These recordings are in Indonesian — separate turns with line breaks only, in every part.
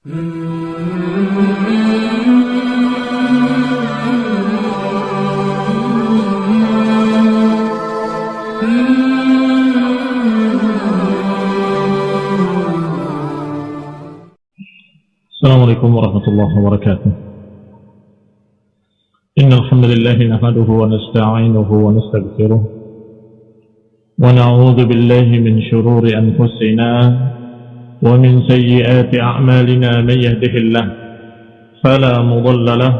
السلام عليكم ورحمة الله وبركاته. إن الحمد لله نحمده ونستعينه ونستغفره ونعوذ بالله من شرور أنفسنا ومن سيئات أعمالنا من يهده الله فلا مضل له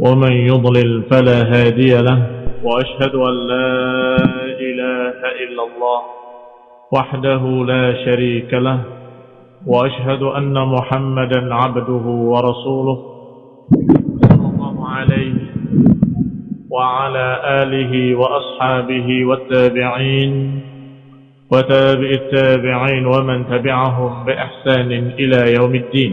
ومن يضلل فلا هادي له وأشهد أن لا إله إلا الله وحده لا شريك له وأشهد أن محمدا عبده ورسوله صلى الله عليه وعلى آله وأصحابه والتابعين وتابع التابعين ومن تبعهم بإحسان إلى يوم الدين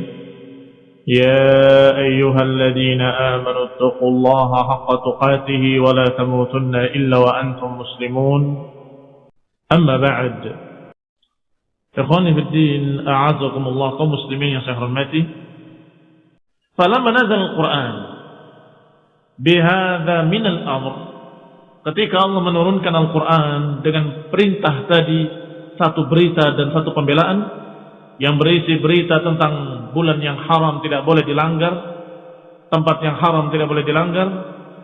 يا أيها الذين آمنوا اتقوا الله حق تقاته ولا تموتن إلا وأنتم مسلمون أما بعد Ikhwani fi din, a'azakumullah kaum muslimin yang saya hormati. Falamma nazal al-Qur'an bihadza min al-amr. Ketika Allah menurunkan Al-Qur'an dengan perintah tadi satu berita dan satu pembelaan yang berisi berita tentang bulan yang haram tidak boleh dilanggar, tempat yang haram tidak boleh dilanggar,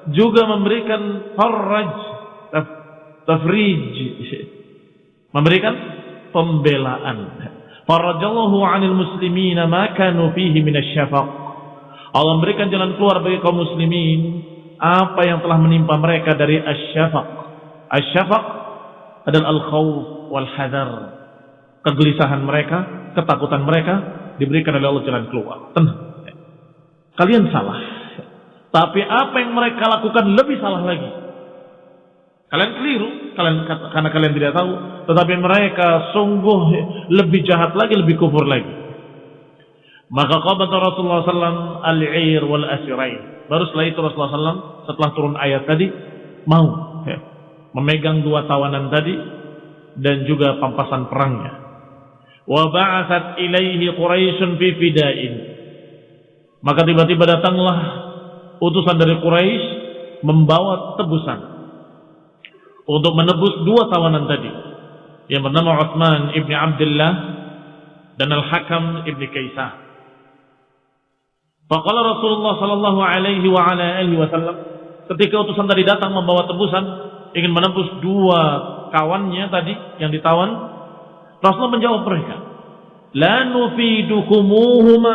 juga memberikan faraj taf, tafrij memberikan pembelaan. Farajallahu 'anil muslimina ma kanu fihi minasyafaq. Allah memberikan jalan keluar bagi kaum muslimin apa yang telah menimpa mereka dari asyafaq. Asyafaq adalah al-khawf wal hadar. Kegelisahan mereka, ketakutan mereka diberikan oleh Allah jalan keluar. Tenang. Kalian salah. Tapi apa yang mereka lakukan lebih salah lagi. Kalian keliru, kalian karena kalian tidak tahu, tetapi mereka sungguh lebih jahat lagi, lebih kufur lagi. Maka qabata Rasulullah SAW al-'ir wal asirain. Baru setelah itu Rasulullah SAW setelah turun ayat tadi mau ya, memegang dua tawanan tadi dan juga pampasan perangnya. Wa ba'athat ilaihi Quraisyun fi fida'in. Maka tiba-tiba datanglah utusan dari Quraisy membawa tebusan untuk menebus dua tawanan tadi yang bernama Utsman ibni Abdullah dan Al-Hakam ibni Kaisah. Faqala Rasulullah sallallahu alaihi wa ala alihi wasallam ketika utusan tadi datang membawa tebusan ingin menebus dua kawannya tadi yang ditawan Rasulullah menjawab mereka la nufidukumuhuma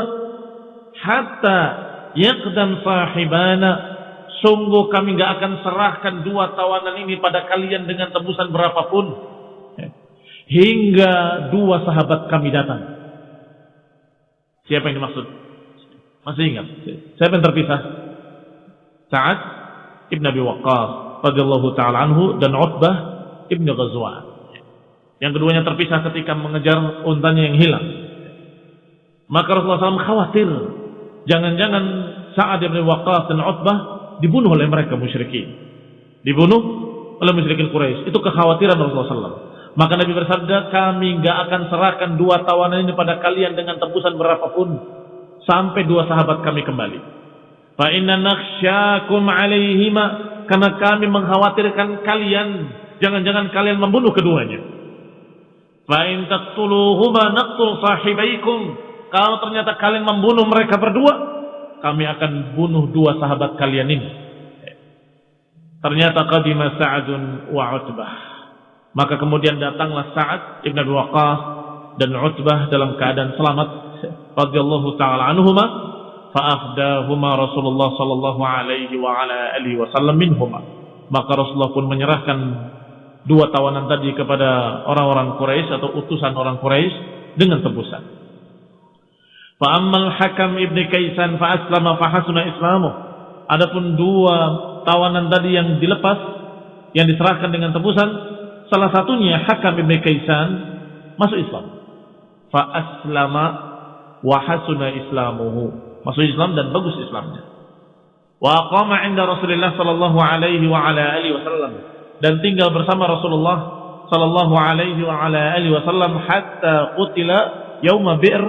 hatta yaqdam sahibana sungguh kami nggak akan serahkan dua tawanan ini pada kalian dengan tebusan berapapun hingga dua sahabat kami datang. Siapa yang dimaksud? Masih ingat? Siapa yang terpisah? Sa'ad ibn Abi Waqqas radhiyallahu taala anhu dan Utbah ibn Ghazwan. Yang keduanya terpisah ketika mengejar untanya yang hilang. Maka Rasulullah SAW khawatir jangan-jangan Sa'ad ibn Waqqas dan Utbah dibunuh oleh mereka musyrikin. Dibunuh oleh musyrikin Quraisy. Itu kekhawatiran Rasulullah SAW. Maka Nabi bersabda, kami nggak akan serahkan dua tawanan ini pada kalian dengan tebusan berapapun sampai dua sahabat kami kembali. Fa inna nakhsyakum alaihima karena kami mengkhawatirkan kalian jangan-jangan kalian membunuh keduanya. Fa in taqtuluhuma naqtul sahibaikum. Kalau ternyata kalian membunuh mereka berdua, kami akan bunuh dua sahabat kalian ini. Ternyata qadima Sa'adun wa Utbah. Maka kemudian datanglah Sa'ad Ibn Abi Waqqas dan Utbah dalam keadaan selamat radhiyallahu taala anhuma fa'afdahuma Rasulullah sallallahu alaihi wa ala alihi wasallam minhuma. Maka Rasulullah pun menyerahkan dua tawanan tadi kepada orang-orang Quraisy atau utusan orang Quraisy dengan tebusan. Fa'ammal Hakam ibni Kaisan fa'aslama fahasuna islamu. Adapun dua tawanan tadi yang dilepas, yang diserahkan dengan tebusan, salah satunya Hakam ibni Kaisan masuk Islam. Fa'aslama wahasuna islamuhu. Masuk Islam dan bagus Islamnya. Wa aqama inda Rasulullah sallallahu alaihi wa ala alihi wasallam dan tinggal bersama Rasulullah sallallahu alaihi wa ala alihi wasallam hatta qutila yauma bi'r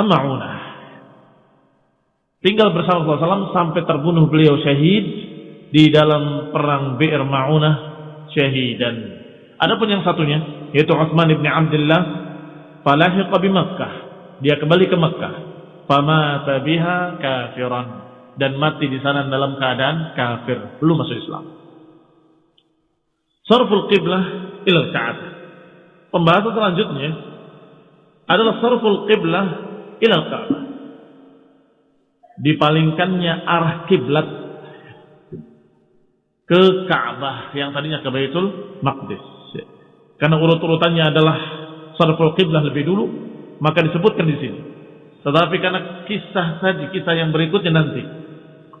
Ma'unah. Tinggal bersama Rasulullah SAW sampai terbunuh beliau syahid di dalam perang Bi'r Ma'unah syahidan. Adapun yang satunya yaitu Utsman bin Abdullah falahiqa bi Makkah. Dia kembali ke Makkah. Famata biha kafiran dan mati di sana dalam keadaan kafir, belum masuk Islam. Sarful qiblah ila Ka'bah. Pembahasan selanjutnya adalah sarful qiblah ila Ka'bah dipalingkannya arah kiblat ke Ka'bah yang tadinya ke Baitul Maqdis. Karena urut-urutannya adalah sarful qiblah lebih dulu, maka disebutkan di sini. Tetapi karena kisah tadi, kisah yang berikutnya nanti,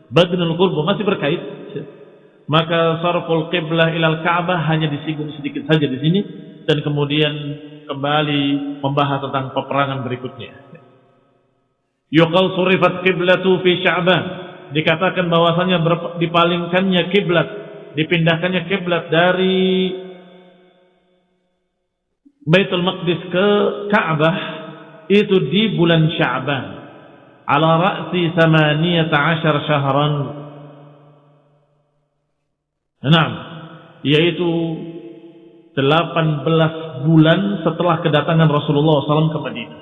Badnul Qurbu masih berkait, maka sarful qiblah ilal Ka'bah hanya disinggung sedikit saja di sini dan kemudian kembali membahas tentang peperangan berikutnya. Yuqal surifat kiblatu fi Sya'ban. Dikatakan bahwasanya dipalingkannya kiblat, dipindahkannya kiblat dari Baitul Maqdis ke Ka'bah itu di bulan Sya'ban. Ala ra'si 18 syahran. Enam, yaitu 18 bulan setelah kedatangan Rasulullah SAW ke Madinah.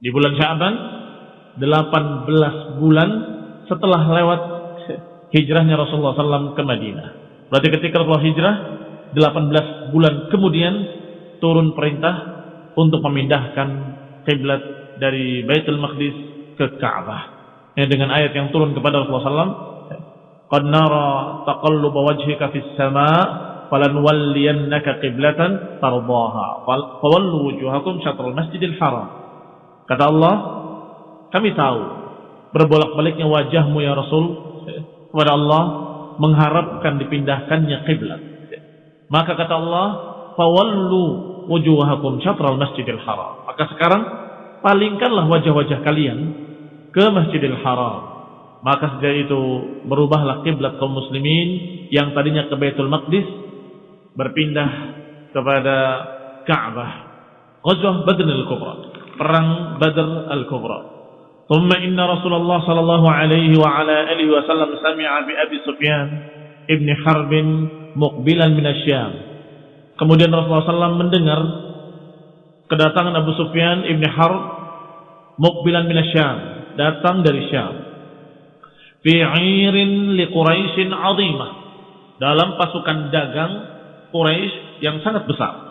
Di bulan Syaban 18 bulan setelah lewat hijrahnya Rasulullah SAW ke Madinah. Berarti ketika Rasulullah hijrah 18 bulan kemudian turun perintah untuk memindahkan kiblat dari Baitul Maqdis ke Ka'bah. Ya, dengan ayat yang turun kepada Rasulullah SAW, "Qad nara taqalluba wajhika fis sama' falanwalliyannaka qiblatan tardaha. Fawallu wujuhakum syatral Masjidil Haram." Kata Allah, kami tahu berbolak-baliknya wajahmu ya Rasul kepada Allah mengharapkan dipindahkannya kiblat. Maka kata Allah, "Fawallu wujuhakum syatral Masjidil Haram." Maka sekarang palingkanlah wajah-wajah kalian ke Masjidil Haram. Maka sejak itu berubahlah kiblat kaum muslimin yang tadinya ke Baitul Maqdis berpindah kepada Ka'bah. Ghazwah Badr al-Kubra perang Badr al-Kubra. ثم إن رسول الله صلى الله عليه وعلى آله وسلم سمع بأبي سفيان ابن حرب مقبلا من الشام. Kemudian Rasulullah SAW mendengar kedatangan Abu Sufyan ibn Harb mukbilan min Syam, datang dari Syam. Fi 'irin li Quraisy 'azimah. Dalam pasukan dagang Quraisy yang sangat besar.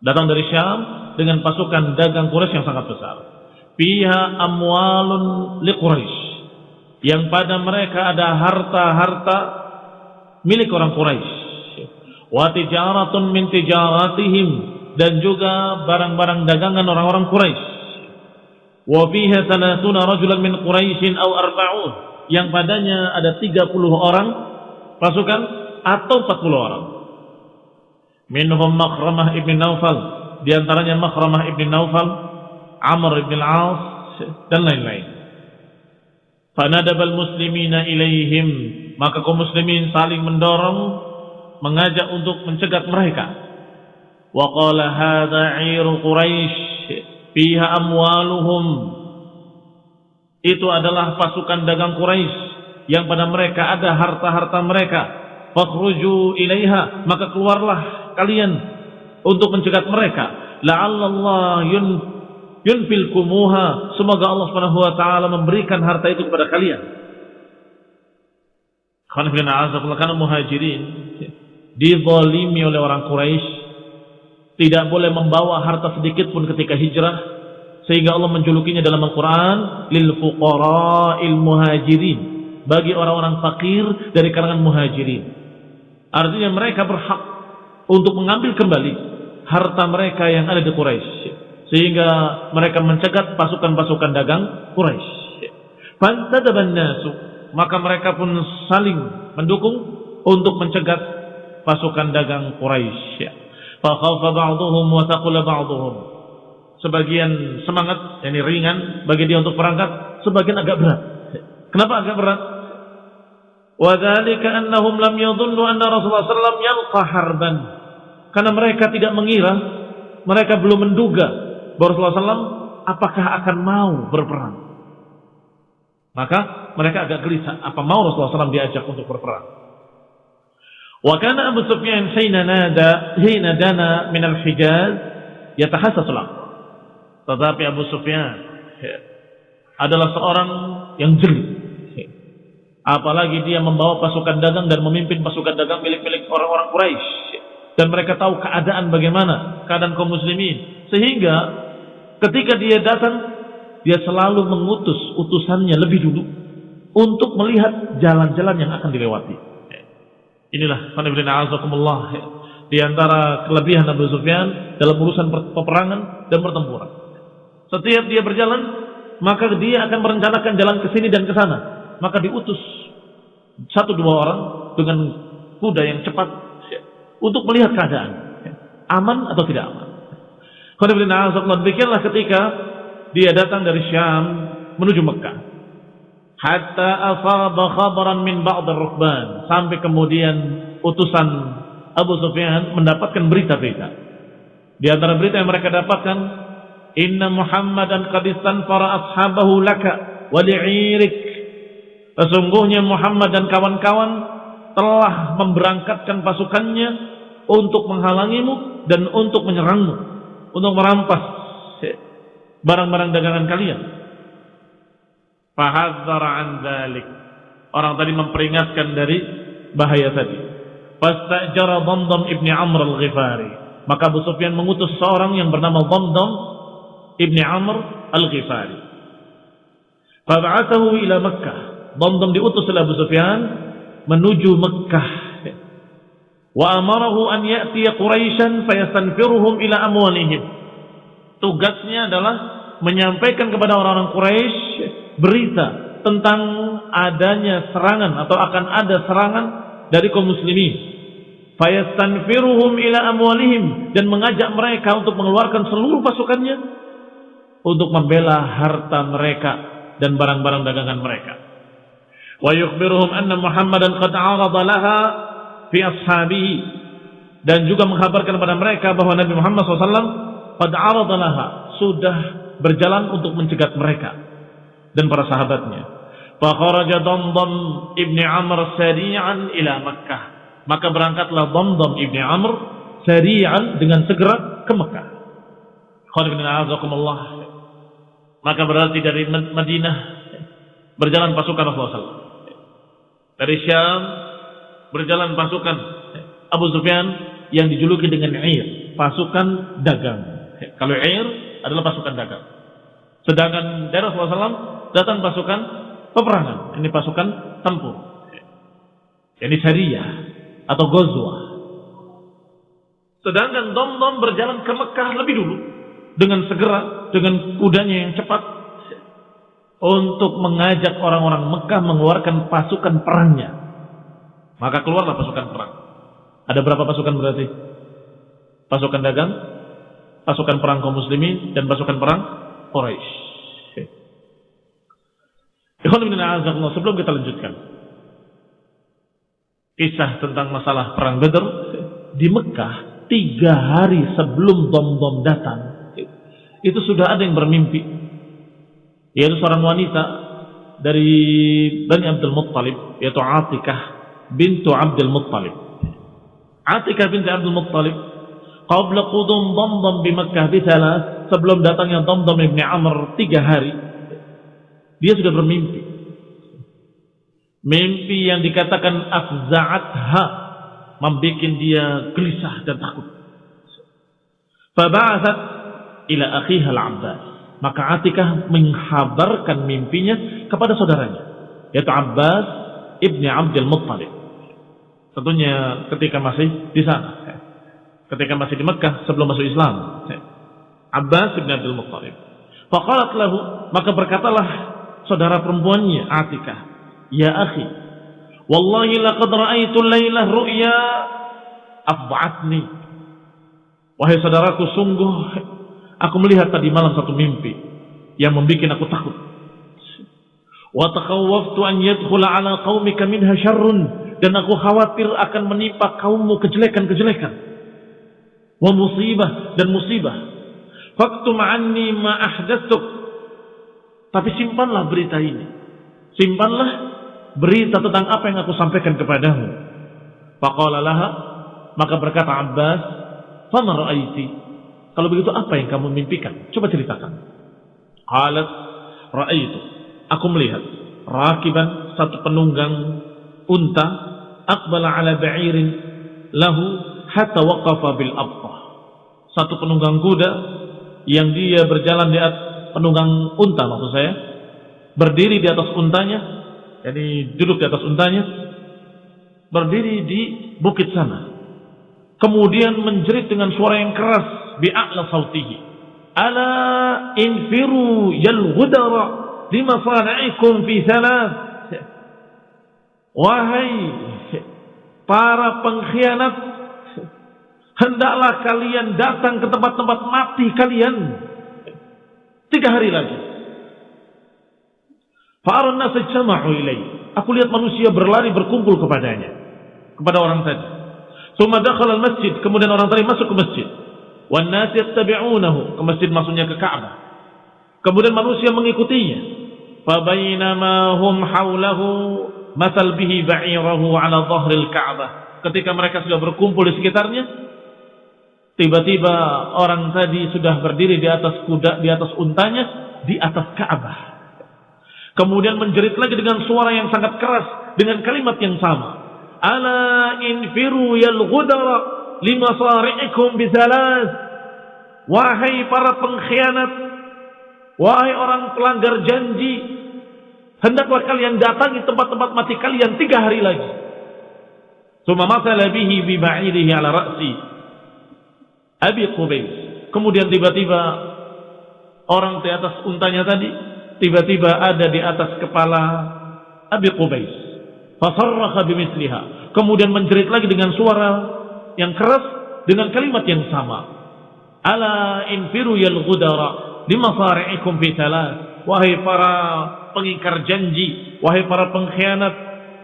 Datang dari Syam dengan pasukan dagang Quraisy yang sangat besar. Fiha amwalun li Quraisy. Yang pada mereka ada harta-harta milik orang Quraisy. Wa tijaratun min tijaratihim dan juga barang-barang dagangan orang-orang Quraisy. Wa fiha salatuna rajulan min Quraisyin aw arba'un. Yang padanya ada 30 orang pasukan atau 40 orang. Minhum Makhramah ibn Naufal di antaranya Makhramah ibn Naufal, Amr ibn al-As dan lain-lain. Fanadabal muslimina ilaihim, maka kaum muslimin saling mendorong mengajak untuk mencegat mereka. Wa qala hadza 'iru Quraisy fiha amwaluhum. Itu adalah pasukan dagang Quraisy yang pada mereka ada harta-harta mereka. Fakhruju ilaiha, maka keluarlah kalian untuk mencegat mereka. La'allallah yun yunfil kumuha. Semoga Allah Subhanahu wa taala memberikan harta itu kepada kalian. Karena muhajirin dizalimi oleh orang Quraisy tidak boleh membawa harta sedikit pun ketika hijrah sehingga Allah menjulukinya dalam Al-Qur'an lil fuqara'il muhajirin bagi orang-orang fakir dari kalangan muhajirin artinya mereka berhak untuk mengambil kembali harta mereka yang ada di Quraisy sehingga mereka mencegat pasukan-pasukan dagang Quraisy. Fantadaban nasu maka mereka pun saling mendukung untuk mencegat pasukan dagang Quraisy. Fa khawfa ba'dhum wa taqula ba'dhum. Sebagian semangat yakni ringan bagi dia untuk berangkat, sebagian agak berat. Kenapa agak berat? Wa dzalika annahum lam yadhunnu anna Rasulullah sallallahu alaihi wasallam harban karena mereka tidak mengira, mereka belum menduga bahwa Rasulullah SAW apakah akan mau berperang? Maka mereka agak gelisah, apa mau Rasulullah SAW diajak untuk berperang? Wa kana Abu Sufyan hina nada hina dana min al-Hijaz yatahassas Tetapi Abu Sufyan adalah seorang yang jeli. Apalagi dia membawa pasukan dagang dan memimpin pasukan dagang milik-milik orang-orang Quraisy. Dan mereka tahu keadaan bagaimana, keadaan kaum muslimin. Sehingga ketika dia datang, dia selalu mengutus utusannya lebih dulu untuk melihat jalan-jalan yang akan dilewati. Inilah azakumullah di antara kelebihan Abu Sufyan dalam urusan peperangan dan pertempuran. Setiap dia berjalan, maka dia akan merencanakan jalan ke sini dan ke sana. Maka diutus satu dua orang dengan kuda yang cepat untuk melihat keadaan. Aman atau tidak aman. Demikianlah ketika dia datang dari Syam menuju Mekah hatta asaba khabaran min ba'd ar-rukban sampai kemudian utusan Abu Sufyan mendapatkan berita-berita. Di antara berita yang mereka dapatkan inna Muhammadan qad istanfara ashabahu laka wa li'irik. Sesungguhnya Muhammad dan kawan-kawan telah memberangkatkan pasukannya untuk menghalangimu dan untuk menyerangmu. Untuk merampas barang-barang dagangan kalian Fahadzara an dzalik. Orang tadi memperingatkan dari bahaya tadi. Fastajara Dhamdham ibni Amr al-Ghifari. Maka Abu Sufyan mengutus seorang yang bernama Dhamdham ibni Amr al-Ghifari. Fab'athahu ila Makkah. Dhamdham diutus oleh Abu Sufyan menuju Makkah. Wa amarahu an ya'tiya Quraisyan fayastanfiruhum ila amwalihim. Tugasnya adalah menyampaikan kepada orang-orang Quraisy berita tentang adanya serangan atau akan ada serangan dari kaum muslimin. Fayastanfiruhum ila amwalihim dan mengajak mereka untuk mengeluarkan seluruh pasukannya untuk membela harta mereka dan barang-barang dagangan mereka. Wa yukhbiruhum anna muhammadan qad arada laha fi ashabihi. Dan juga menghabarkan kepada mereka bahwa Nabi Muhammad SAW qad arada sudah berjalan untuk mencegat mereka dan para sahabatnya. Fakharaja Damdam ibni Amr sari'an ila Makkah. Maka berangkatlah Damdam ibni Amr sari'an dengan segera ke Makkah. Maka berarti dari Madinah berjalan pasukan Rasulullah SAW. Dari Syam berjalan pasukan Abu Sufyan yang dijuluki dengan Ir, pasukan dagang. Kalau Ir adalah pasukan dagang. Sedangkan dari Rasulullah SAW datang pasukan peperangan. Ini pasukan tempur. Ini syariah atau gozwa. Sedangkan Dom-Dom berjalan ke Mekah lebih dulu. Dengan segera, dengan kudanya yang cepat. Untuk mengajak orang-orang Mekah mengeluarkan pasukan perangnya. Maka keluarlah pasukan perang. Ada berapa pasukan berarti? Pasukan dagang, pasukan perang kaum muslimin, dan pasukan perang Quraisy. Sebelum kita lanjutkan kisah tentang masalah perang Badr di Mekah tiga hari sebelum bom-bom datang itu sudah ada yang bermimpi yaitu seorang wanita dari Bani Abdul Muttalib yaitu Atikah bintu Abdul Muttalib Atikah binti Abdul Muttalib qabla qudum Damdam di Mekah di sebelum datangnya Damdam ibni Amr tiga hari dia sudah bermimpi. Mimpi yang dikatakan afza'atha membuat dia gelisah dan takut. Faba'athat ila akhiha al-Abbas. Maka Atikah menghabarkan mimpinya kepada saudaranya, yaitu Abbas ibni Abdul Muttalib. Tentunya ketika masih di sana, ketika masih di Mekah sebelum masuk Islam. Abbas ibni Abdul Muttalib. Faqalat lahu, maka berkatalah saudara perempuannya Atikah, "Ya akhi, wallahi laqad ra'aitu lailah ru'ya afba'atni." Wahai saudaraku, sungguh aku melihat tadi malam satu mimpi yang membuat aku takut. Wa takhawwaftu an yadkhula ala qaumika minha syarrun dan aku khawatir akan menimpa kaummu kejelekan-kejelekan. Wa musibah dan musibah. Faktum anni ma ahdatsuk. Tapi simpanlah berita ini. Simpanlah berita tentang apa yang aku sampaikan kepadamu. Faqala laha, maka berkata Abbas, "Fama ra'aiti?" Kalau begitu apa yang kamu mimpikan? Coba ceritakan. Qalat, "Ra'aitu." Aku melihat rakiban satu penunggang unta aqbala ala ba'irin lahu hatta waqafa bil abqah. Satu penunggang kuda yang dia berjalan di atas penunggang unta maksud saya. Berdiri di atas untanya jadi duduk di atas untanya berdiri di bukit sana. Kemudian menjerit dengan suara yang keras bi'a'la sautihi. Ala infiru ghudara limasana'ikum fi thalath. Wahai para pengkhianat hendaklah kalian datang ke tempat-tempat mati kalian tiga hari lagi jama'u ilaih. Aku lihat manusia berlari berkumpul kepadanya. Kepada orang tadi. Thumma dakhala al-masjid, kemudian orang tadi masuk ke masjid. Wan nas yattabi'unahu, ke masjid maksudnya ke Ka'bah. Kemudian manusia mengikutinya. Fa bainama hum haulahu masal bihi ba'irahu 'ala dhahril Ka'bah. Ketika mereka sudah berkumpul di sekitarnya, tiba-tiba orang tadi sudah berdiri di atas kuda, di atas untanya, di atas Ka'bah. Kemudian menjerit lagi dengan suara yang sangat keras dengan kalimat yang sama. Ala infiru yal ghudara limasari'ikum bisalas. Wahai para pengkhianat, wahai orang pelanggar janji, hendaklah kalian datangi tempat-tempat mati kalian tiga hari lagi. Suma masala bihi bi ba'irihi ala ra'si. Abi Qubais. Kemudian tiba-tiba orang di atas untanya tadi tiba-tiba ada di atas kepala Abi Qubais. Fasarraha bimisliha. Kemudian menjerit lagi dengan suara yang keras dengan kalimat yang sama. Ala infiru yal ghudara limasari'ikum fi thalath. Wahai para pengingkar janji, wahai para pengkhianat,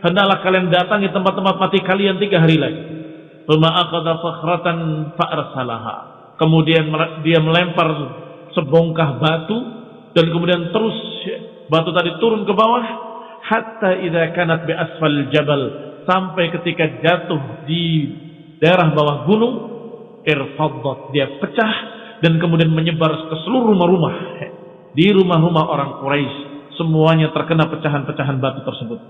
hendaklah kalian datangi tempat-tempat mati kalian tiga hari lagi. Thumma aqadha fakhratan fa'arsalaha. Kemudian dia melempar sebongkah batu dan kemudian terus batu tadi turun ke bawah hatta idza kanat bi asfal jabal. Sampai ketika jatuh di daerah bawah gunung irfaddat dia pecah dan kemudian menyebar ke seluruh rumah-rumah. Di rumah-rumah orang Quraisy semuanya terkena pecahan-pecahan batu tersebut.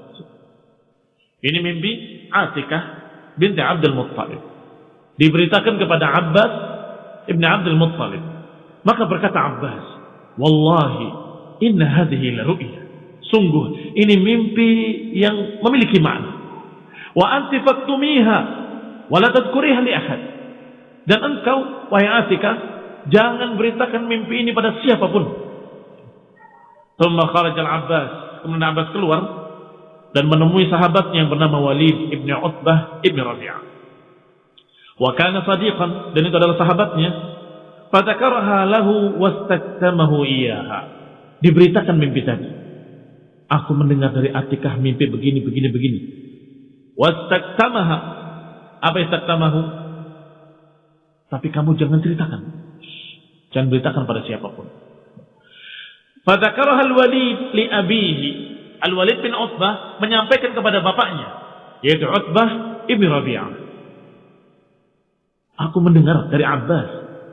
Ini mimpi Atikah binti Abdul Muttalib. Diberitakan kepada Abbas ibn Abdul Muttalib. Maka berkata Abbas wallahi inna hadhihi la ru'ya. Sungguh ini mimpi yang memiliki makna. Wa anti faktumiha wa la tadhkuriha li ahad. Dan engkau wahai Atika jangan beritakan mimpi ini pada siapa pun. Thumma kharaja al-Abbas kemudian Abbas keluar dan menemui sahabatnya yang bernama Walid ibn Utbah ibn Rabi'ah. Wa kana sadiqan dan itu adalah sahabatnya fadzakaraha lahu wastaktamahu iyyaha. Diberitakan mimpi tadi. Aku mendengar dari Atikah mimpi begini begini begini. Wastaktamaha. Apa istaktamahu? Tapi kamu jangan ceritakan. Jangan beritakan pada siapa pun. Fadzakaraha al-Walid li abihi Al-Walid bin Utbah menyampaikan kepada bapaknya yaitu Utbah ibn Rabi'ah aku mendengar dari Abbas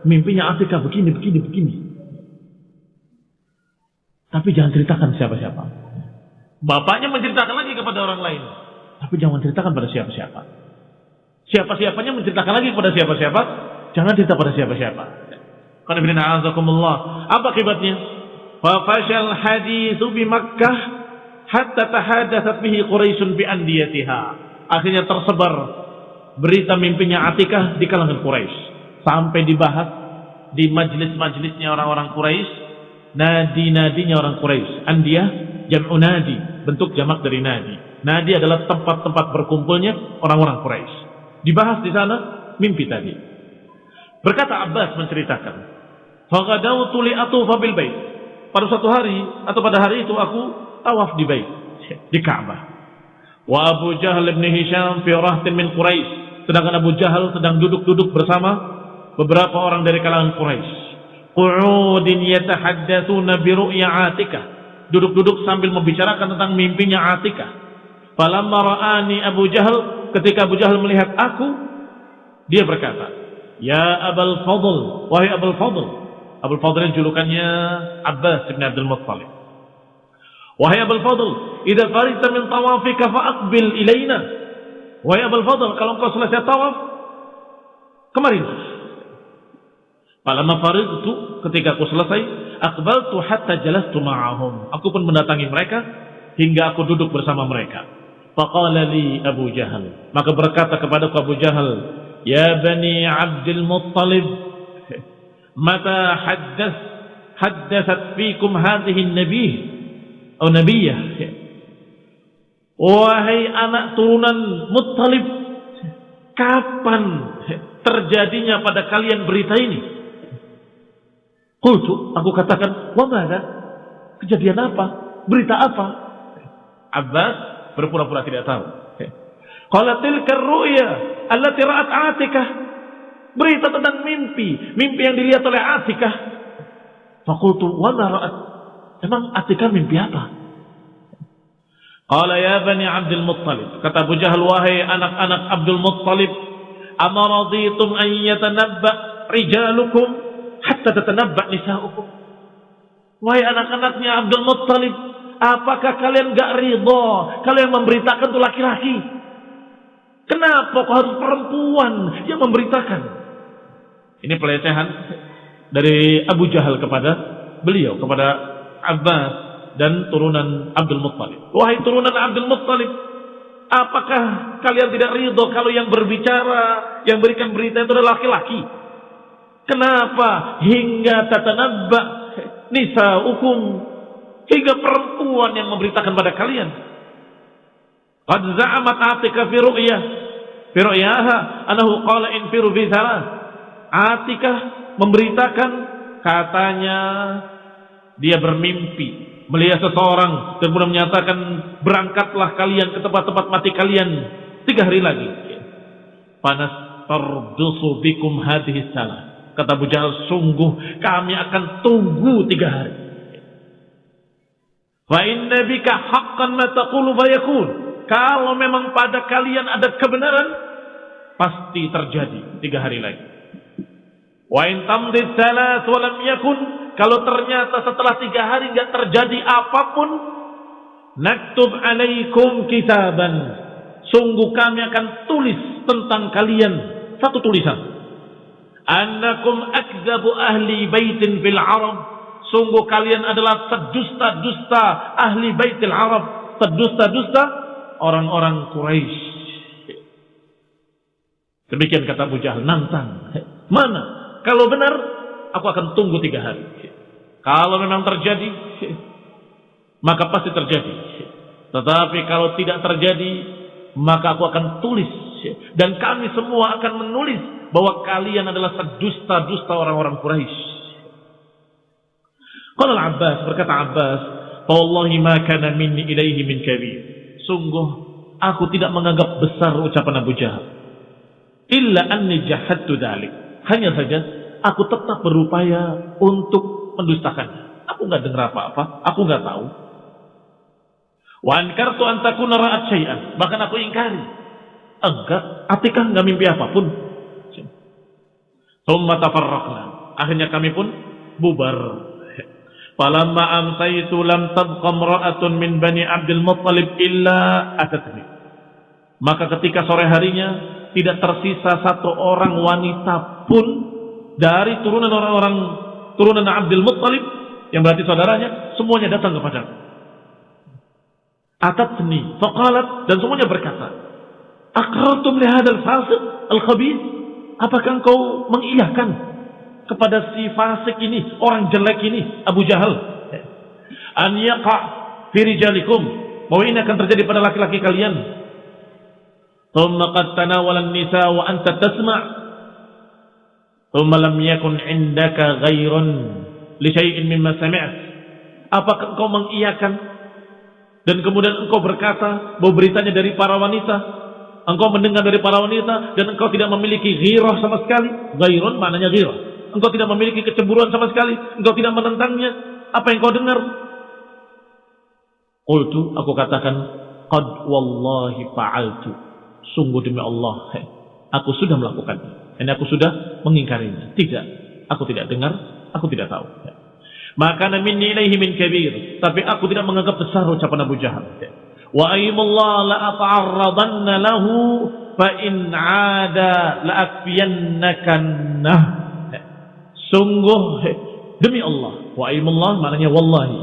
mimpinya Atika begini, begini, begini. Tapi jangan ceritakan siapa-siapa. Bapaknya menceritakan lagi kepada orang lain. Tapi jangan ceritakan pada siapa-siapa. Siapa-siapanya menceritakan lagi kepada siapa-siapa. Jangan cerita pada siapa-siapa. Karena Apa akibatnya? Fafashal hadithu bi Makkah hatta tahadatsat bihi Quraisyun bi andiyatiha. Akhirnya tersebar berita mimpinya Atikah di kalangan Quraisy sampai dibahas di majlis-majlisnya orang-orang Quraisy, nadi-nadinya orang Quraisy. Andiyah jam'u nadi, bentuk jamak dari nadi. Nadi adalah tempat-tempat berkumpulnya orang-orang Quraisy. Dibahas di sana mimpi tadi. Berkata Abbas menceritakan, "Faghadawtu li atufa bil bait." Pada suatu hari atau pada hari itu aku tawaf di bait, di Ka'bah. Wa Abu Jahal bin Hisham fi rahtin min Quraisy. Sedangkan Abu Jahal sedang duduk-duduk bersama beberapa orang dari kalangan Quraisy. qu'udin yatahaddatsuna bi ru'ya Atikah. Duduk-duduk sambil membicarakan tentang mimpinya Atikah. Falamma ra'ani Abu Jahal, ketika Abu Jahal melihat aku, dia berkata, "Ya Abul Fadl, wahai Abul Fadl." Abul Fadl julukannya Abbas bin Abdul Muttalib. Wahai Abul Fadl, idza farita min tawafika fa'aqbil ilaina. Wahai Abul Fadl, kalau engkau selesai tawaf, kemarilah. Falamma faridtu ketika aku selesai, aqbaltu hatta jalastu ma'ahum. Aku pun mendatangi mereka hingga aku duduk bersama mereka. Faqala Abu Jahal. Maka berkata kepada Abu Jahal, "Ya bani Abdul Muttalib, mata haddath haddathat fikum hadhihi an-nabiy atau nabiyah?" Wahai anak turunan Muttalib, kapan terjadinya pada kalian berita ini? Kultu, aku katakan, wa mana? Kejadian apa? Berita apa? Abbas berpura-pura tidak tahu. Qala tilka ru'ya allati ra'at Atikah. Berita tentang mimpi, mimpi yang dilihat oleh Atikah. Fakultu wa ra'at? Emang Atikah mimpi apa? Qala ya bani Abdul Muttalib. Kata Abu Jahal, wahai anak-anak Abdul Muttalib, amaraditum an yatanabba rijalukum hatta tatanabba nisa'ukum. Wahai anak-anaknya Abdul Muttalib, apakah kalian gak ridho kalau yang memberitakan itu laki-laki? Kenapa kok harus perempuan yang memberitakan? Ini pelecehan dari Abu Jahal kepada beliau, kepada Abbas dan turunan Abdul Muttalib. Wahai turunan Abdul Muttalib, apakah kalian tidak ridho kalau yang berbicara, yang berikan berita itu adalah laki-laki? Kenapa hingga tatanabba nisa hukum hingga perempuan yang memberitakan pada kalian? Qad za'amat Atika fi ru'yah fi ru'yaha anahu qala Atika memberitakan katanya dia bermimpi melihat seseorang dan kemudian menyatakan berangkatlah kalian ke tempat-tempat mati kalian tiga hari lagi. Panas tardusu bikum hadhihi salah Kata Abu Jahal, sungguh kami akan tunggu tiga hari. Fa inna bika haqqan ma taqulu. Kalau memang pada kalian ada kebenaran, pasti terjadi tiga hari lagi. Wa in tamdid salat wa yakun. Kalau ternyata setelah tiga hari nggak terjadi apa pun, naktub alaikum kitaban. Sungguh kami akan tulis tentang kalian satu tulisan. Annakum akzabu ahli baitin fil Arab. Sungguh kalian adalah sedusta-dusta ahli baitil Arab. Sedusta-dusta orang-orang Quraisy. Demikian kata Abu Jahal nantang. Mana? Kalau benar aku akan tunggu tiga hari kalau memang terjadi maka pasti terjadi tetapi kalau tidak terjadi maka aku akan tulis dan kami semua akan menulis bahwa kalian adalah sedusta-dusta orang-orang Quraisy. Kalau Abbas berkata Abbas, "Wallahi ma kana minni ilaihi min kabir." Sungguh aku tidak menganggap besar ucapan Abu Jahal. Illa anni jahadtu dzalik. Hanya saja aku tetap berupaya untuk mendustakannya. Aku nggak dengar apa-apa, aku nggak tahu. Wa ankartu an takuna ra'at syai'an. Bahkan aku ingkari. Enggak, Atikah nggak mimpi apa pun. Thumma tafarraqna. Akhirnya kami pun bubar. Falamma amsaytu lam tabqa imra'atun min Bani Abdul Muttalib illa atatni. Maka ketika sore harinya tidak tersisa satu orang wanita pun dari turunan orang-orang turunan Abdul Muttalib yang berarti saudaranya semuanya datang kepada Atatni faqalat dan semuanya berkata Aqrartum li fasiq al-khabith Apakah engkau mengiyahkan kepada si fasik ini, orang jelek ini, Abu Jahal? An yaqa fi rijalikum. Bahwa ini akan terjadi pada laki-laki kalian. Thumma qad tanawala an-nisa wa anta tasma' Thumma lam yakun indaka ghairun li syai'in mimma sami'at. Apakah engkau mengiyakan dan kemudian engkau berkata bahwa beritanya dari para wanita engkau mendengar dari para wanita dan engkau tidak memiliki ghirah sama sekali. Ghairun maknanya ghirah. Engkau tidak memiliki kecemburuan sama sekali. Engkau tidak menentangnya. Apa yang kau dengar? Qultu, aku katakan, Qad wallahi fa'altu. Sungguh demi Allah, aku sudah melakukannya. Ini aku sudah mengingkarinya. Tidak, aku tidak dengar, aku tidak tahu. Maka minni ilaihi min kabir. Tapi aku tidak menganggap besar ucapan Abu Jahal. Wa ayyumullah la ata'arradanna lahu fa in 'ada la akfiyannakannah. Sungguh demi Allah. Wa ayyumullah maknanya wallahi.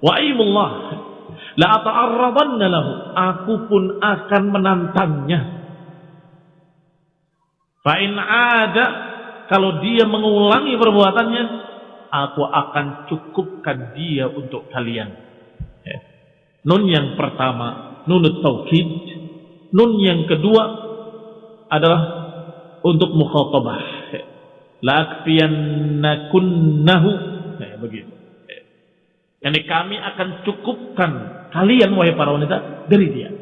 Wa ayyumullah la ata'arradanna lahu. Aku pun akan menantangnya. Fa in 'ada kalau dia mengulangi perbuatannya, aku akan cukupkan dia untuk kalian. Ya. Nun yang pertama, nunut taukid. Nun yang kedua adalah untuk mukhatabah. Ya. Lakfiyannakunnahu. Ya, begitu. Kami akan cukupkan kalian wahai para wanita dari dia.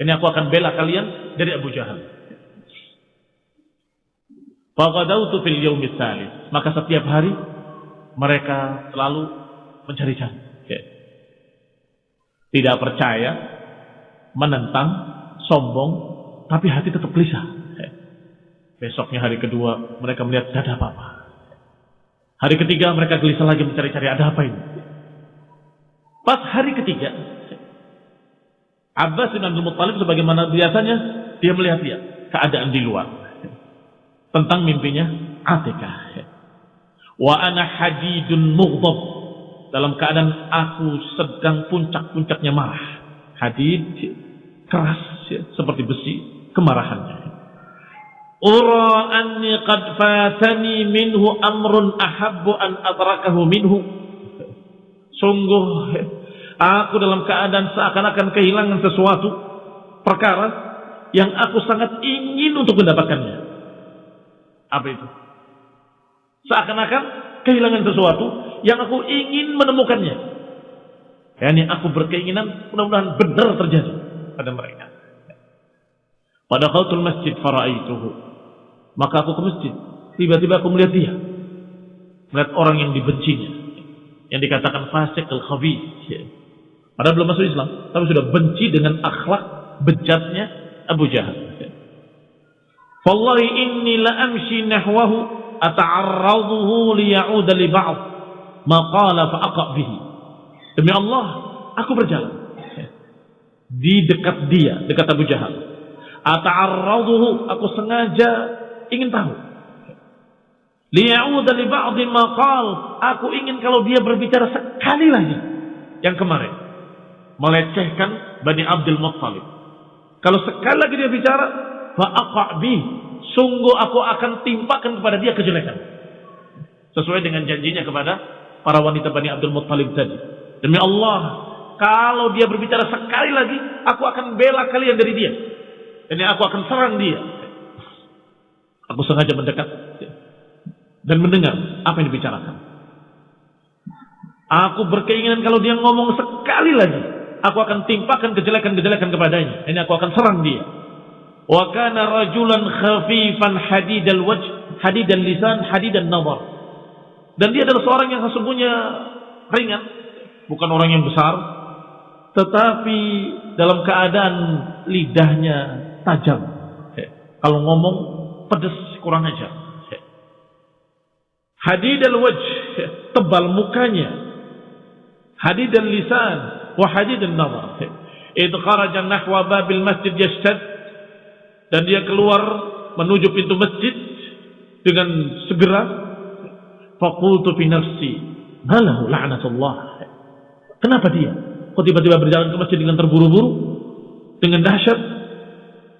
Ini aku akan bela kalian dari Abu Jahal. Fagadautu fil yaumi Maka setiap hari mereka selalu mencari-cari. Ya. Tidak percaya, menentang, sombong, tapi hati tetap gelisah. Ya. Besoknya hari kedua mereka melihat tidak ada apa-apa. Hari ketiga mereka gelisah lagi mencari-cari ada apa ini. Pas hari ketiga, Abbas bin Abdul Muttalib sebagaimana biasanya dia melihat dia keadaan di luar tentang mimpinya Atikah. Wa ana hadidun mughdab. Dalam keadaan aku sedang puncak-puncaknya marah. Hadid keras ya, seperti besi kemarahannya. Ura anni qad fatani minhu amrun ahabbu an adrakahu minhu. Sungguh aku dalam keadaan seakan-akan kehilangan sesuatu perkara yang aku sangat ingin untuk mendapatkannya. Apa itu? Seakan-akan kehilangan sesuatu yang aku ingin menemukannya. Yani aku berkeinginan mudah-mudahan benar terjadi pada mereka. Pada khaltul masjid fara'aituhu. Maka aku ke masjid. Tiba-tiba aku melihat dia. Melihat orang yang dibencinya. Yang dikatakan fasik al-khabith. Padahal belum masuk Islam. Tapi sudah benci dengan akhlak bejatnya Abu Jahal. Wallahi inni la amshi nahwahu ata'arraduhu liya'uda li ba'd ma qala fa aqa bihi. Demi Allah, aku berjalan di dekat dia, dekat Abu Jahal. Ata'arraduhu, aku sengaja ingin tahu. Liya'uda li ba'd ma qala, aku ingin kalau dia berbicara sekali lagi yang kemarin melecehkan Bani Abdul Muttalib. Kalau sekali lagi dia bicara, fa'aqa'bi sungguh aku akan timpakan kepada dia kejelekan. Sesuai dengan janjinya kepada para wanita Bani Abdul Muttalib tadi. Demi Allah kalau dia berbicara sekali lagi aku akan bela kalian dari dia. Dan aku akan serang dia. Aku sengaja mendekat. Dan mendengar apa yang dibicarakan. Aku berkeinginan kalau dia ngomong sekali lagi aku akan timpakan kejelekan-kejelekan kepadanya. Ini aku akan serang dia Wa kana rajulan khafifan hadidal wajh, hadidal lisan, hadidal nazar. Dan dia adalah seorang yang sesungguhnya ringan, bukan orang yang besar, tetapi dalam keadaan lidahnya tajam. Kalau ngomong pedas kurang ajar. Hadidal wajh, tebal mukanya. Hadidal lisan wa hadidal nazar. Idh kharaja nahwa babil masjid yashtad dan dia keluar menuju pintu masjid dengan segera faqultu fi nafsi malahu la'natullah. Kenapa dia? Kok tiba-tiba berjalan ke masjid dengan terburu-buru? Dengan dahsyat?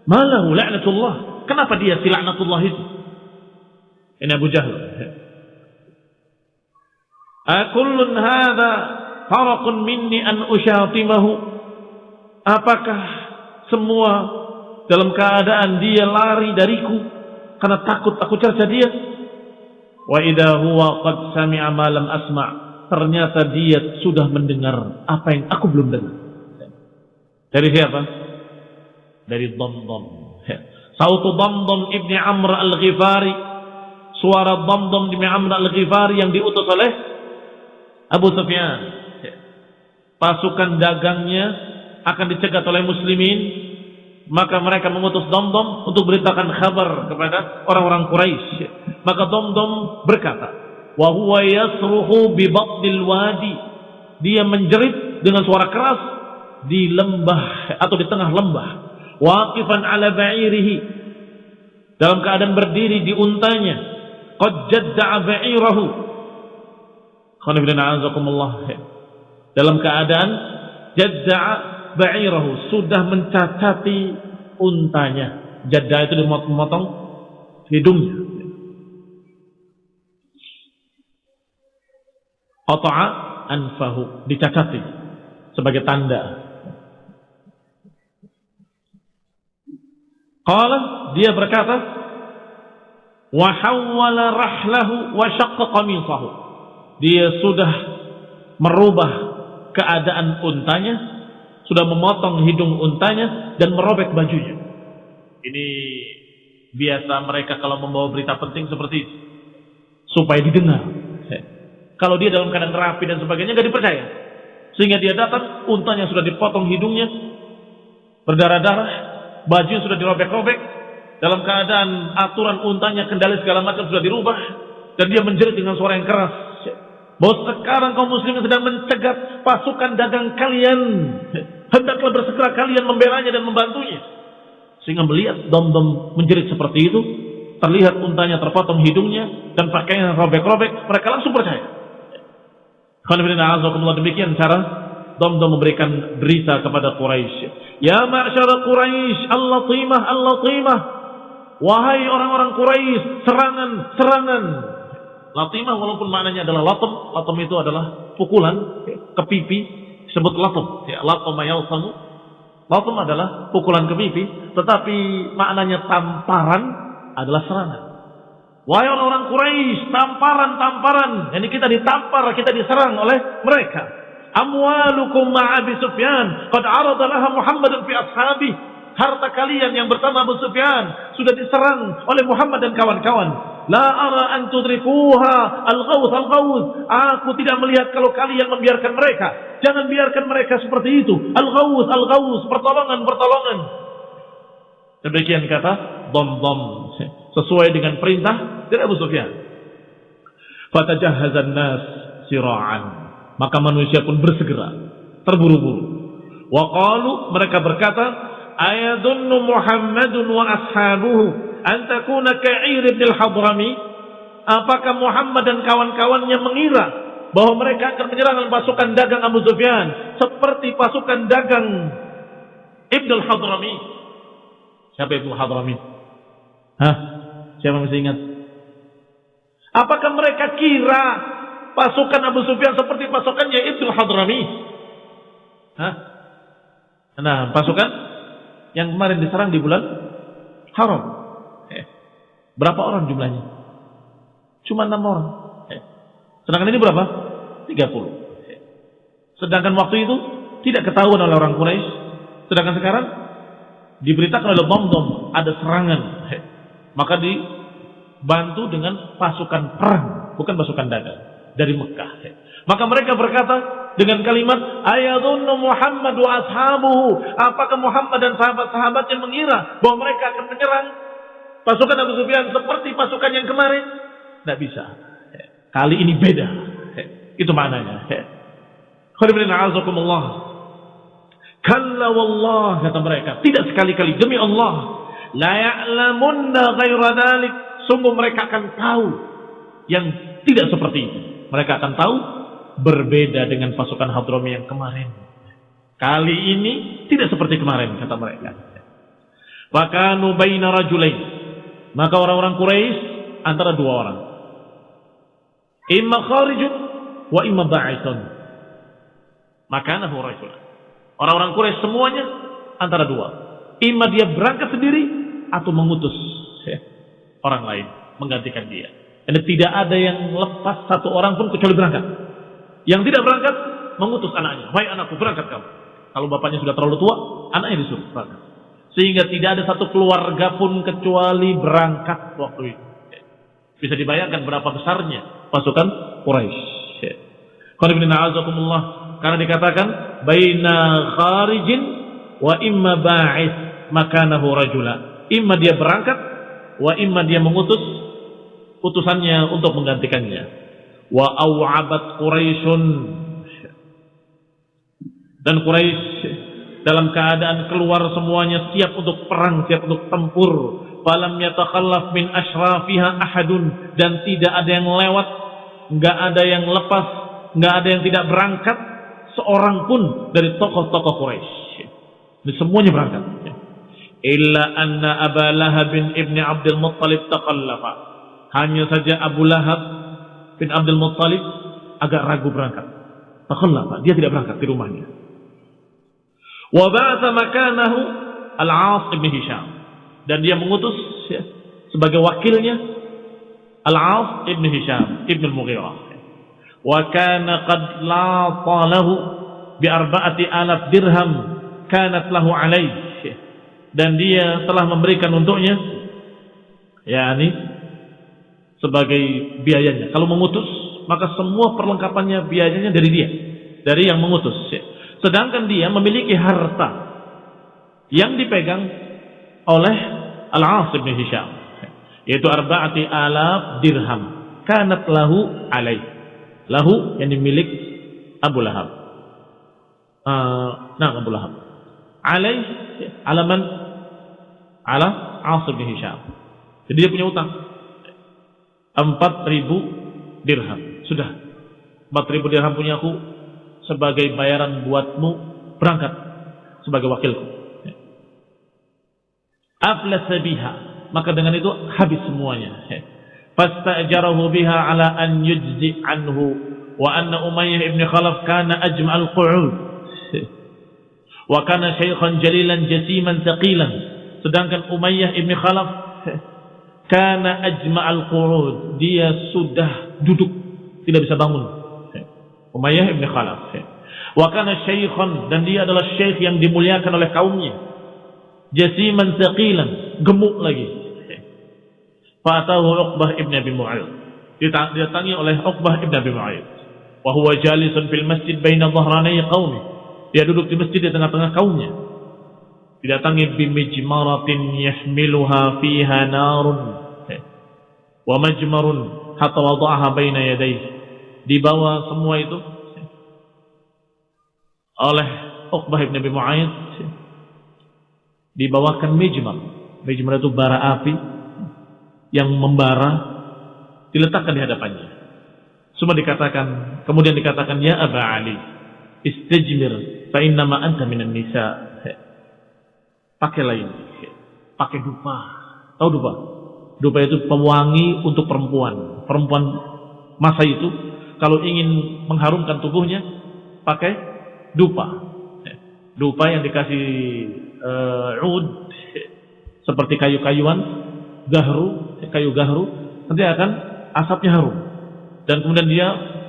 Malahu la'natullah. Kenapa dia si la'natullah itu? Ini Abu Jahal akullun hadha faraqun minni an usyatimahu apakah semua dalam keadaan dia lari dariku karena takut aku cerca dia. Wa idza huwa qad sami'a ma lam asma'. Ternyata dia sudah mendengar apa yang aku belum dengar. Dari siapa? Dari Dhamdham. Sautu Dhamdham ibni Amr al-Ghifari. suara dom-dom di Amr al-Ghifari yang diutus oleh Abu Sufyan. Pasukan dagangnya akan dicegat oleh muslimin, maka mereka mengutus dom-dom untuk beritakan kabar kepada orang-orang Quraisy. Maka dom-dom berkata, "Wa huwa yasruhu bi wadi." Dia menjerit dengan suara keras di lembah atau di tengah lembah. Waqifan ala ba'irihi. Dalam keadaan berdiri di untanya qad jadda'a ba'irahu dalam keadaan jadda'a ba'irahu sudah mencacati untanya. Jadda itu dimotong-motong hidungnya. Ata'a anfahu dicacati sebagai tanda. Qala dia berkata wa hawwala rahlahu wa syaqqa qamisahu. Dia sudah merubah keadaan untanya, sudah memotong hidung untanya dan merobek bajunya. Ini biasa mereka kalau membawa berita penting seperti itu supaya didengar. Kalau dia dalam keadaan rapi dan sebagainya nggak dipercaya. Sehingga dia datang, untanya sudah dipotong hidungnya, berdarah-darah, baju sudah dirobek-robek, dalam keadaan aturan untanya kendali segala macam sudah dirubah dan dia menjerit dengan suara yang keras bahwa sekarang kaum muslimin sedang mencegat pasukan dagang kalian hendaklah bersegera kalian membelanya dan membantunya. Sehingga melihat dom-dom menjerit seperti itu terlihat untanya terpotong hidungnya dan pakainya robek-robek mereka langsung percaya. Demikian cara dom-dom memberikan berita kepada Quraisy. Ya ma'syara Quraisy Allah timah Allah timah Wahai orang-orang Quraisy, serangan, serangan. Latimah walaupun maknanya adalah latem, latem itu adalah pukulan ke pipi, disebut latem. Ya, latem yalsamu. Latem adalah pukulan ke pipi, tetapi maknanya tamparan adalah serangan. Wahai orang-orang Quraisy, tamparan, tamparan. Ini kita ditampar, kita diserang oleh mereka. Amwalukum ma'abi Sufyan. Qad arada laha Muhammadun fi ashabi harta kalian yang bersama Abu Sufyan sudah diserang oleh Muhammad dan kawan-kawan. La ara an tudrikuha al-ghawth al-ghawth. Aku tidak melihat kalau kalian membiarkan mereka. Jangan biarkan mereka seperti itu. Al-ghawth al-ghawth, pertolongan-pertolongan. Demikian kata dom-dom sesuai dengan perintah dari Abu Sufyan. Fatajahhazan nas sira'an. Maka manusia pun bersegera, terburu-buru. Wa qalu mereka berkata, ayadunnu Muhammadun wa ashabuhu an takuna ka'ir ibn al-Hadrami apakah Muhammad dan kawan-kawannya mengira bahwa mereka akan menyerang pasukan dagang Abu Sufyan seperti pasukan dagang Ibn al-Hadrami siapa Ibn al-Hadrami Hah? siapa masih ingat apakah mereka kira pasukan Abu Sufyan seperti pasukannya Ibn al-Hadrami Hah? Nah, pasukan yang kemarin diserang di bulan haram. Eh, berapa orang jumlahnya? Cuma enam orang. Eh, sedangkan ini berapa? 30. Eh, sedangkan waktu itu tidak ketahuan oleh orang Quraisy. Sedangkan sekarang diberitakan oleh bom-bom ada serangan. Maka dibantu dengan pasukan perang, bukan pasukan dagang dari Mekah. Maka mereka berkata dengan kalimat ayadunnu Muhammad wa ashabuhu. Apakah Muhammad dan sahabat-sahabatnya mengira bahwa mereka akan menyerang pasukan Abu Sufyan seperti pasukan yang kemarin? Tidak bisa. Kali ini beda. Itu maknanya. Kalla wallah kata mereka. Tidak sekali-kali demi Allah. La ya'lamunna ghaira dalik. Sungguh mereka akan tahu yang tidak seperti itu. Mereka akan tahu berbeda dengan pasukan Hadrami yang kemarin. Kali ini tidak seperti kemarin kata mereka. Maka nubaina rajulain. Maka orang-orang Quraisy antara dua orang. Imma kharijun wa imma ba'itun. Makanahu rajulan. Orang-orang Quraisy semuanya antara dua. Imma dia berangkat sendiri atau mengutus orang lain menggantikan dia. Dan tidak ada yang lepas satu orang pun kecuali berangkat. Yang tidak berangkat mengutus anaknya. Baik anakku berangkat kamu. Kalau bapaknya sudah terlalu tua, anaknya disuruh berangkat. Sehingga tidak ada satu keluarga pun kecuali berangkat waktu itu. Bisa dibayangkan berapa besarnya pasukan Quraisy. Karena dikatakan baina kharijin wa imma ba'is makanahu rajula. Imma dia berangkat wa imma dia mengutus utusannya untuk menggantikannya. Wa aw'abat Quraisyun dan Quraisy dalam keadaan keluar semuanya siap untuk perang, siap untuk tempur. Falam yatakhallaf min ashrafiha ahadun dan tidak ada yang lewat, enggak ada yang lepas, enggak ada yang tidak berangkat seorang pun dari tokoh-tokoh Quraisy. Ini semuanya berangkat. Illa anna Aba Lahab bin Ibni Abdul Muttalib taqallafa. Hanya saja Abu Lahab bin Abdul Muttalib agak ragu berangkat. Taqallafa, dia tidak berangkat di rumahnya. Wa ba'atha makanahu Al-As ibn Hisham. Dan dia mengutus ya, sebagai wakilnya Al-As ibn Hisham ibn Al-Mughirah. Wa kana qad lata lahu bi arba'ati alaf dirham kanat lahu alaih. Dan dia telah memberikan untuknya yakni sebagai biayanya. Kalau mengutus, maka semua perlengkapannya biayanya dari dia, dari yang mengutus. Ya. Sedangkan dia memiliki harta yang dipegang oleh Al-As bin Hisham. Yaitu arba'ati alaf dirham. Kanat lahu alaih. Lahu yang dimiliki Abu Lahab. Uh, nah Abu Lahab. Alaih alaman ala As bin Hisham. Jadi dia punya utang. 4000 dirham. Sudah. 4000 dirham punya aku, sebagai bayaran buatmu berangkat sebagai wakilku. Aflasa biha. Maka dengan itu habis semuanya. Fastajarahu biha ala an yujzi anhu wa anna Umayyah ibn Khalaf kana ajma'al qu'ud. Wa kana syaikhan jalilan jasiman thaqilan. Sedangkan Umayyah ibn Khalaf kana ajma'al qu'ud. Dia sudah duduk, tidak bisa bangun Umayyah ibn Khalaf. Wa kana syaikhan dan dia adalah syekh yang dimuliakan oleh kaumnya. Jasiman thaqilan, gemuk lagi. Fatahu Uqbah ibn Abi Mu'ayyid. Didatangi oleh Uqbah ibn Abi Mu'ayyid. Wa huwa jalisun fil masjid baina dhahranai qaumi. Dia duduk di masjid di tengah-tengah kaumnya. Didatangi bimijmaratin yahmiluha fiha narun. Wa majmarun hatta wada'aha baina yadayhi dibawa semua itu oleh Uqbah ibn Abi Mu'ayyid. Dibawakan mijmar. Mijmar itu bara api yang membara diletakkan di hadapannya. Semua dikatakan kemudian dikatakan ya Aba Ali istajmir fa innama anta minan nisa. Pakai lain. Pakai dupa. Tahu dupa? Dupa itu pewangi untuk perempuan. Perempuan masa itu kalau ingin mengharumkan tubuhnya pakai dupa. Dupa yang dikasih uh, ud seperti kayu-kayuan, gahru, kayu gahru, nanti akan asapnya harum. Dan kemudian dia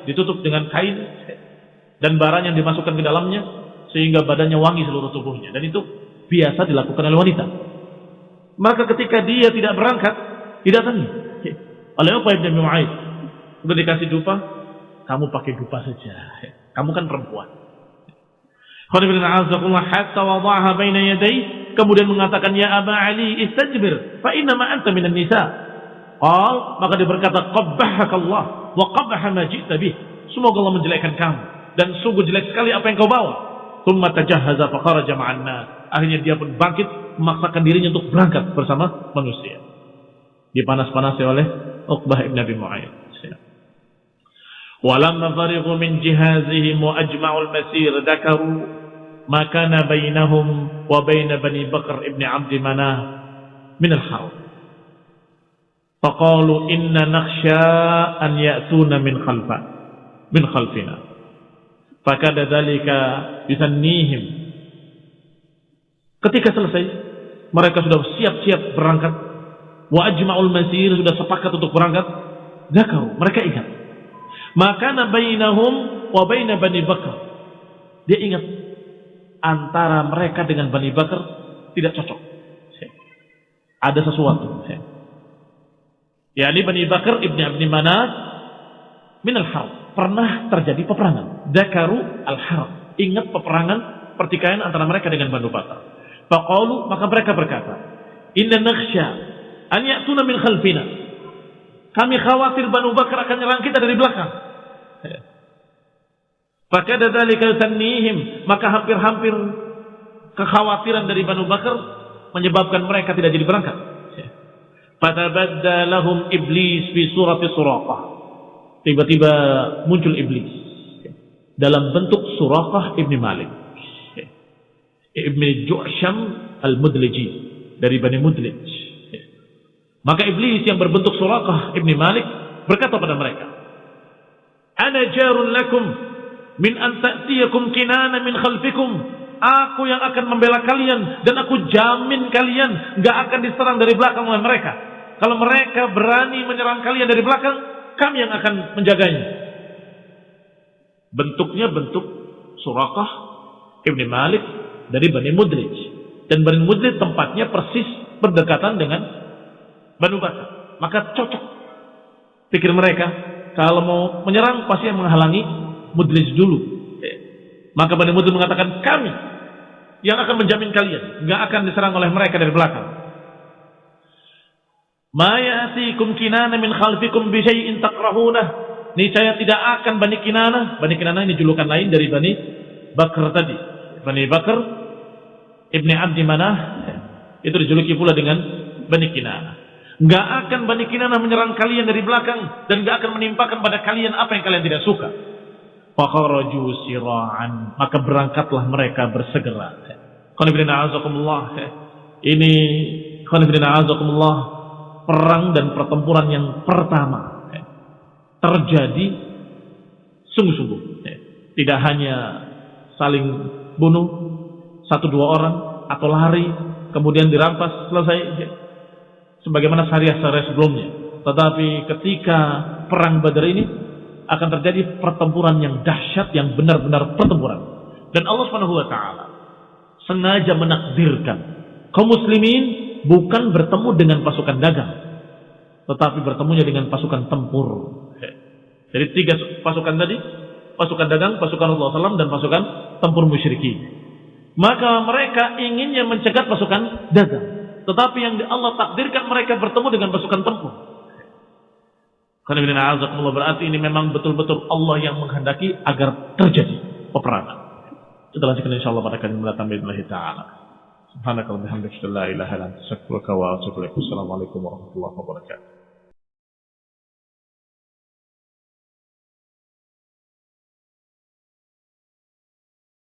ditutup dengan kain dan barang yang dimasukkan ke dalamnya sehingga badannya wangi seluruh tubuhnya. Dan itu biasa dilakukan oleh wanita. Maka ketika dia tidak berangkat, tidak didatangi oleh apa yang dia Sudah dikasih dupa, kamu pakai dupa saja. Kamu kan perempuan. kemudian mengatakan ya Aba Ali istajbir fa inna ma anta minan nisa. Qal maka dia berkata qabbahakallah wa qabbaha ma ji'ta bih. Semoga Allah menjelekkan kamu dan sungguh jelek sekali apa yang kau bawa. Thumma tajahhaza fa kharaja ma'an. Akhirnya dia pun bangkit memaksakan dirinya untuk berangkat bersama manusia. Dipanas-panasi oleh Uqbah ibn Abi Mu'ayyid. ولما فرغوا من جهازهم وأجمعوا المسير ذكروا ما كان بينهم وبين بني بكر ابن عبد مناه من الحرب فقالوا إن نخشى أن يأتون من خلف من خلفنا فكاد ذلك يثنيهم ketika selesai mereka sudah siap-siap berangkat wa ajma'ul masir sudah sepakat untuk berangkat zakaru mereka ingat maka bainahum wa baina Bani Bakar. Dia ingat antara mereka dengan Bani Bakar tidak cocok. Ada sesuatu yakni Bani Bakar ibni Abdi Manaf min al-harb. Pernah terjadi peperangan. Dakaru al-harb. Ingat peperangan pertikaian antara mereka dengan Banu Bakar. Faqalu maka mereka berkata, "Inna nakhsha an ya'tuna min khalfina." Kami khawatir Banu Bakar akan nyerang kita dari belakang. Fakada dzalika tannihim, maka hampir-hampir kekhawatiran dari Banu Bakar menyebabkan mereka tidak jadi berangkat. Fatabadda lahum iblis fi surati suraqah. Tiba-tiba muncul iblis dalam bentuk Suraqah ibni Malik. Ibni Ju'sham al-Mudliji dari Bani Mudlij. Maka iblis yang berbentuk Suraqah ibni Malik berkata pada mereka, "Ana jarun lakum min an ta'tiyakum kinana min khalfikum." Aku yang akan membela kalian dan aku jamin kalian nggak akan diserang dari belakang oleh mereka. Kalau mereka berani menyerang kalian dari belakang, kami yang akan menjaganya. Bentuknya bentuk Surakah Ibni Malik dari Bani Mudrij. Dan Bani Mudrij tempatnya persis berdekatan dengan Banu Bakar. Maka cocok. Pikir mereka, kalau mau menyerang pasti yang menghalangi Mudrij dulu. Maka Bani Mudrij mengatakan, kami yang akan menjamin kalian. Nggak akan diserang oleh mereka dari belakang. Ma ya'tikum kinana min khalfikum bi syai'in takrahunah. Niscaya tidak akan Bani Kinana. Bani Kinana ini julukan lain dari Bani Bakar tadi. Bani Bakar Ibni Abdi Manah itu dijuluki pula dengan Bani Kinana. Nggak akan Bani Kinana menyerang kalian dari belakang dan nggak akan menimpakan pada kalian apa yang kalian tidak suka. Fakharaju sira'an. Maka berangkatlah mereka bersegera. Qanibina azakumullah. Ini Qanibina azakumullah. Perang dan pertempuran yang pertama. Terjadi sungguh-sungguh. Tidak hanya saling bunuh. Satu dua orang. Atau lari. Kemudian dirampas. Selesai. Sebagaimana syariah-syariah sebelumnya. Tetapi ketika perang Badar ini akan terjadi pertempuran yang dahsyat yang benar-benar pertempuran. Dan Allah Subhanahu wa taala sengaja menakdirkan kaum muslimin bukan bertemu dengan pasukan dagang, tetapi bertemunya dengan pasukan tempur. Jadi tiga pasukan tadi, pasukan dagang, pasukan Allah SAW, dan pasukan tempur musyrikin. Maka mereka inginnya mencegat pasukan dagang. Tetapi yang Allah takdirkan mereka bertemu dengan pasukan tempur. Karena berarti ini memang betul-betul Allah yang menghendaki agar terjadi peperangan. Kita lanjutkan insyaallah pada kali mendatang billahi taala. Subhanakallahumma wa ilaha wa. Assalamualaikum warahmatullahi wabarakatuh.